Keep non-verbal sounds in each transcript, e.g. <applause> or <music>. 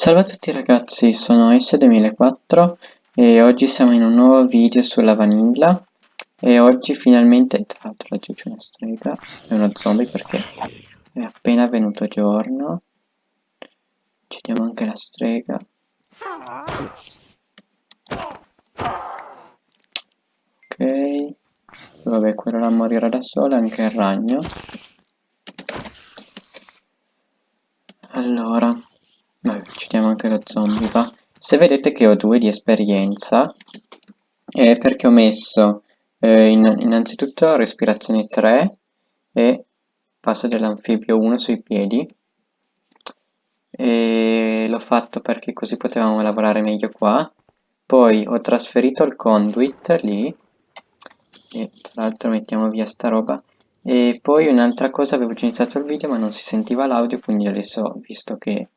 Salve a tutti ragazzi, sono S2004 e oggi siamo in un nuovo video sulla vanilla. E oggi finalmente, tra l'altro laggiù c'è una strega e uno zombie perché è appena venuto giorno. Uccidiamo anche la strega. Ok. Vabbè, quello là morirà da sola, anche il ragno Allora Vabbè, va. Se vedete che ho due di esperienza, è perché ho messo eh, in, innanzitutto respirazione 3 e passo dell'anfibio 1 sui piedi. E l'ho fatto perché così potevamo lavorare meglio qua. Poi ho trasferito il conduit lì, e tra l'altro mettiamo via sta roba. E poi un'altra cosa, avevo già iniziato il video ma non si sentiva l'audio, quindi adesso, visto che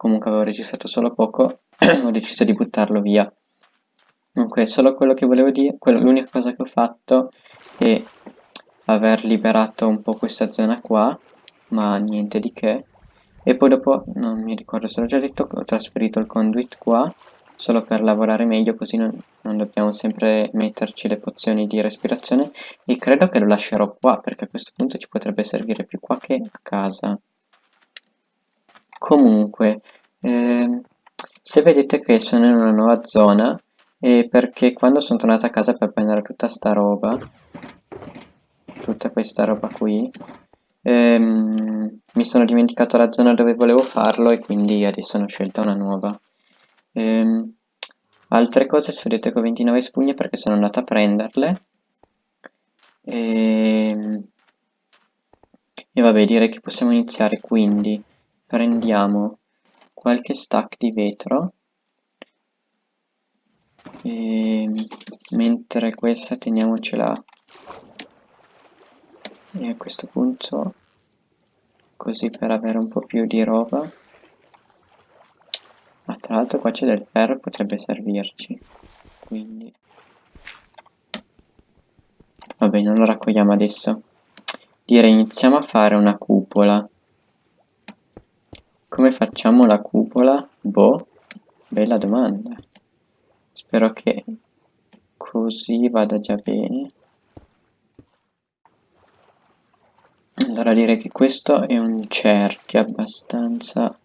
comunque avevo registrato solo poco, <clears throat> ho deciso di buttarlo via. Comunque, solo quello che volevo dire, l'unica cosa che ho fatto è aver liberato un po' questa zona qua, ma niente di che. E poi dopo, non mi ricordo se l'ho già detto, ho trasferito il conduit qua, solo per lavorare meglio, così non, non dobbiamo sempre metterci le pozioni di respirazione. E credo che lo lascerò qua, perché a questo punto ci potrebbe servire più qua che a casa. Comunque, eh, se vedete che sono in una nuova zona, è perché quando sono tornato a casa per prendere tutta sta roba, tutta questa roba qui, ehm, mi sono dimenticato la zona dove volevo farlo e quindi adesso ho scelta una nuova. Ehm, altre cose, se vedete che ho 29 spugne perché sono andato a prenderle. Ehm, e vabbè, direi che possiamo iniziare quindi prendiamo qualche stack di vetro e mentre questa teniamocela e a questo punto così per avere un po' più di roba. Ma tra l'altro qua c'è del ferro potrebbe servirci. Quindi vabbè non lo raccogliamo adesso. Direi iniziamo a fare una cupola come facciamo la cupola? Boh, bella domanda. Spero che così vada già bene. Allora direi che questo è un cerchio abbastanza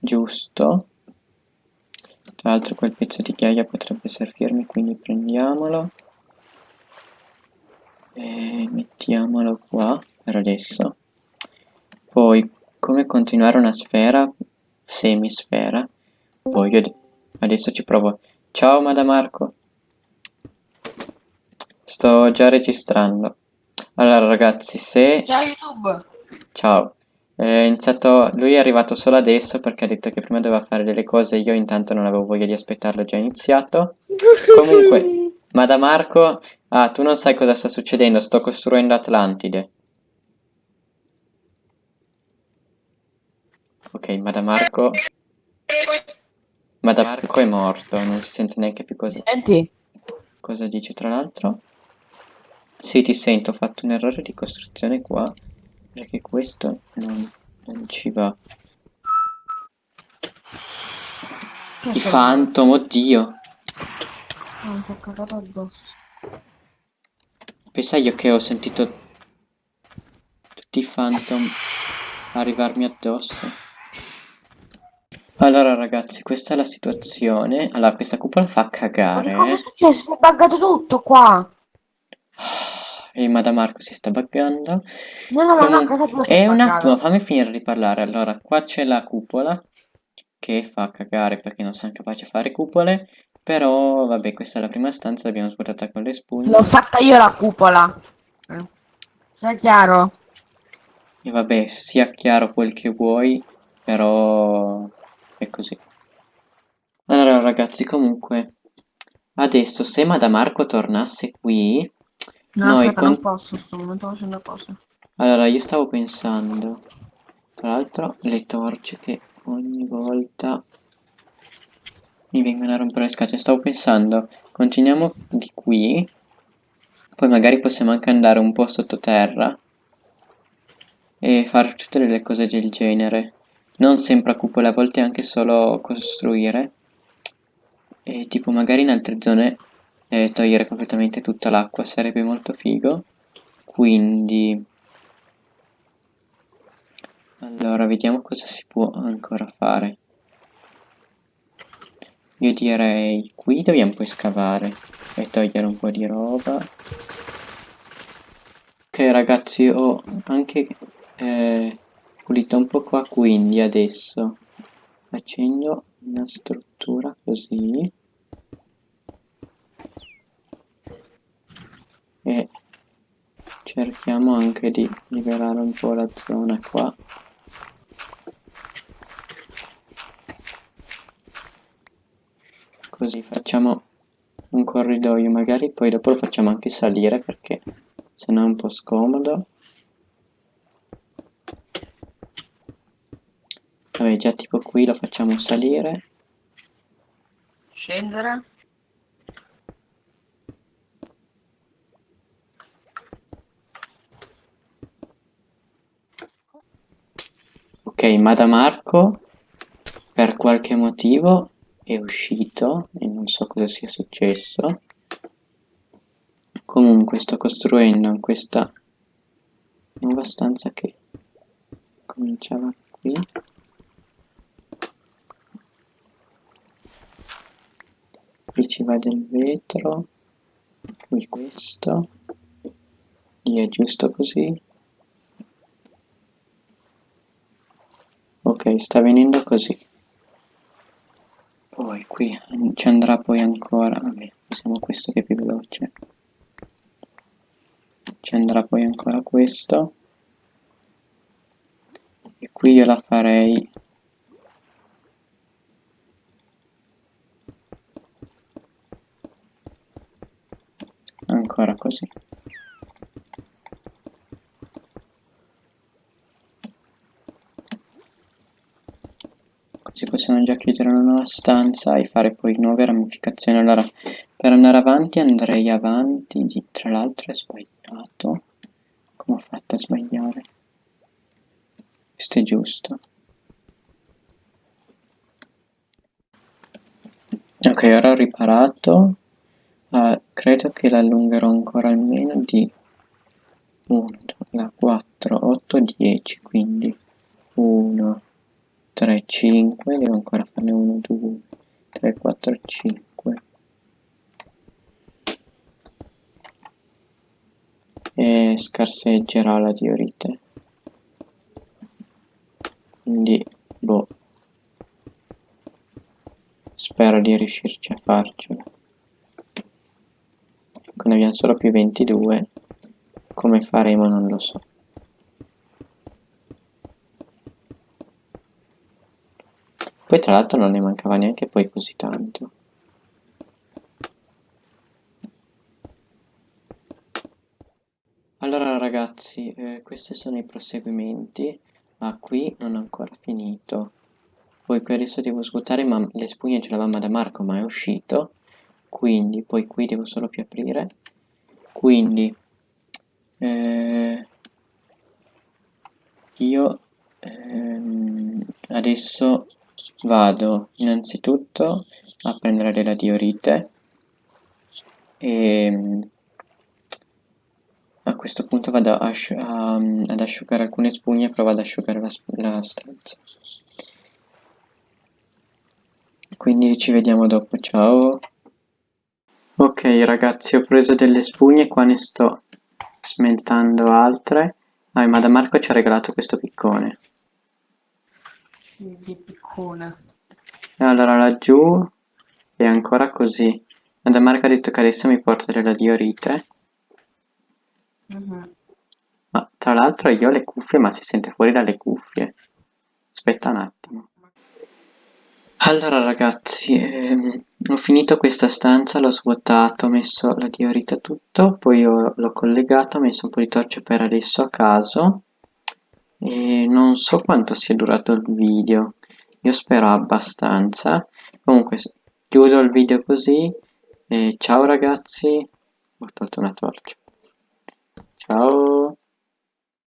giusto. Tra l'altro quel pezzo di ghiaia potrebbe servirmi, quindi prendiamolo. E mettiamolo qua per adesso. Poi come continuare una sfera, semisfera. Poi io adesso ci provo. Ciao Madamarco. Sto già registrando. Allora ragazzi, se... Ciao YouTube. Ciao. È iniziato... Lui è arrivato solo adesso perché ha detto che prima doveva fare delle cose io intanto non avevo voglia di aspettarlo, già iniziato. <laughs> Comunque, Madamarco... Ah, tu non sai cosa sta succedendo, sto costruendo Atlantide. Ok, Madamarco... Madamarco è morto, non si sente neanche più cosa... Senti? Cosa dice tra l'altro? Sì, ti sento, ho fatto un errore di costruzione qua, perché questo non, non ci va. I Phantom, oddio! Non so cagato addosso. Pensa io che ho sentito tutti i Phantom arrivarmi addosso. Allora ragazzi, questa è la situazione. Allora, questa cupola fa cagare. Ma cosa è successo? Si è buggato tutto qua. E Madamarco si sta buggando. No, no, Comun- no, si E è un attimo, fammi finire di parlare. Allora, qua c'è la cupola che fa cagare perché non siamo capaci a fare cupole. Però, vabbè, questa è la prima stanza, l'abbiamo svuotata con le spugne. L'ho fatta io la cupola. Sei chiaro? E vabbè, sia chiaro quel che vuoi, però così. Allora ragazzi, comunque, adesso se Madamarco tornasse qui, No, noi aspetta, con... non posso, sto momento facendo cose. Allora, io stavo pensando, tra l'altro, le torce che ogni volta mi vengono a rompere le scatole. Stavo pensando, continuiamo di qui, poi magari possiamo anche andare un po' sottoterra e fare tutte delle cose del genere. Non sempre a cupole, a volte anche solo costruire. E tipo magari in altre zone eh, togliere completamente tutta l'acqua sarebbe molto figo. Quindi... Allora, vediamo cosa si può ancora fare. Io direi qui dobbiamo poi scavare e togliere un po' di roba. Ok ragazzi, ho anche eh, pulito un po' qua, quindi adesso facendo una struttura così. E cerchiamo anche di liberare un po' la zona qua. Così facciamo un corridoio magari poi dopo lo facciamo anche salire perché se no è un po' scomodo vabbè già tipo qui lo facciamo salire. Scendere. ok ma da Marco per qualche motivo è uscito e non so cosa sia successo. Comunque sto costruendo in questa nuova stanza che cominciava qui ci va del vetro qui questo lì è giusto così. Ok sta venendo così. Poi qui ci andrà poi ancora vabbè usiamo questo che è più veloce. Ci andrà poi ancora questo. E qui io la farei ancora così. Così possiamo già chiudere una nuova stanza e fare poi nuove ramificazioni. Allora per andare avanti andrei avanti di tra l'altro è sbagliato. Come ho fatto a sbagliare? Questo è giusto. Ok ora ho riparato uh, credo che l'allungherò ancora almeno di 1 4 8 10 quindi 1 3, 5, devo ancora farne 1, 2, 3, 4, 5. E scarseggerà la diorite. Quindi, boh. Spero di riuscirci a farcela. Abbiamo solo più 22. Come faremo non lo so. Poi tra l'altro non ne mancava neanche poi così tanto. Allora ragazzi, eh, questi sono i proseguimenti, ma qui non ho ancora finito. Poi qui adesso devo svuotare, ma le spugne ce l'avevamo da Marco, ma è uscito. Quindi, poi qui devo solo più aprire. Quindi, eh, io ehm, adesso vado innanzitutto a prendere della diorite e a questo punto vado asci a, ad asciugare alcune spugne e provo ad asciugare la, la stanza. Quindi ci vediamo dopo. Ciao ok ragazzi ho preso delle spugne qua ne sto smeltando altre ah, ma da Marco ci ha regalato questo piccone di piccone. Allora laggiù è ancora così. Marco ha detto che adesso mi porta della diorite. Mm -hmm. Ma tra l'altro io ho le cuffie, ma si sente fuori dalle cuffie. Aspetta un attimo. Allora ragazzi, ehm, ho finito questa stanza, l'ho svuotato, ho messo la diorite tutto, poi l'ho collegato, ho messo un po' di torce per adesso a caso e non so quanto sia durato il video. Io spero abbastanza. Comunque chiudo il video così ciao ragazzi. Ho tolto una torcia. Ciao